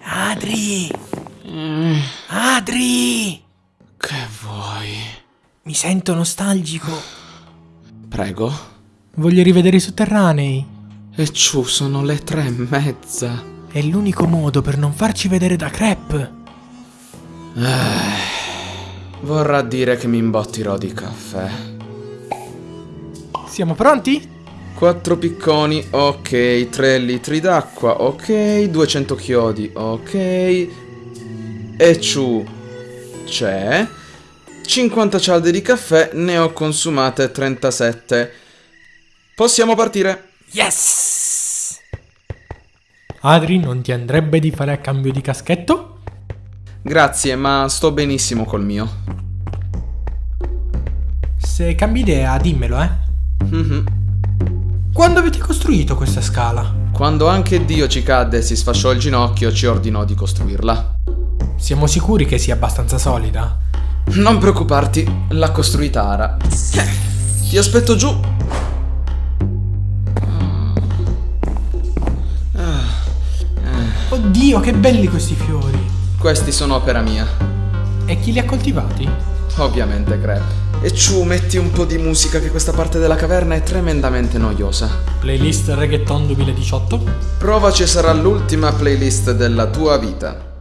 Adri! Adri! Che vuoi? Mi sento nostalgico. Prego. Voglio rivedere i sotterranei. E ciù, sono le tre e mezza. È l'unico modo per non farci vedere da crepe. Eh, vorrà dire che mi imbottirò di caffè. Siamo pronti? Quattro picconi, ok. Tre litri d'acqua, ok. 200 chiodi, ok. E ciù, c'è. 50 cialde di caffè, ne ho consumate 37. Possiamo partire. Yes! Adri, non ti andrebbe di fare a cambio di caschetto? Grazie, ma sto benissimo col mio. Se cambi idea, dimmelo, eh. Mhm. Quando avete costruito questa scala? Quando anche Dio ci cadde e si sfasciò il ginocchio, ci ordinò di costruirla. Siamo sicuri che sia abbastanza solida? Non preoccuparti, l'ha costruita Ara. Eh, Ti aspetto giù. Oddio, che belli questi fiori! Questi sono opera mia. E chi li ha coltivati? Ovviamente, Crep. E ciù, metti un po' di musica che questa parte della caverna è tremendamente noiosa. Playlist Reggaeton 2018? Provaci sarà l'ultima playlist della tua vita.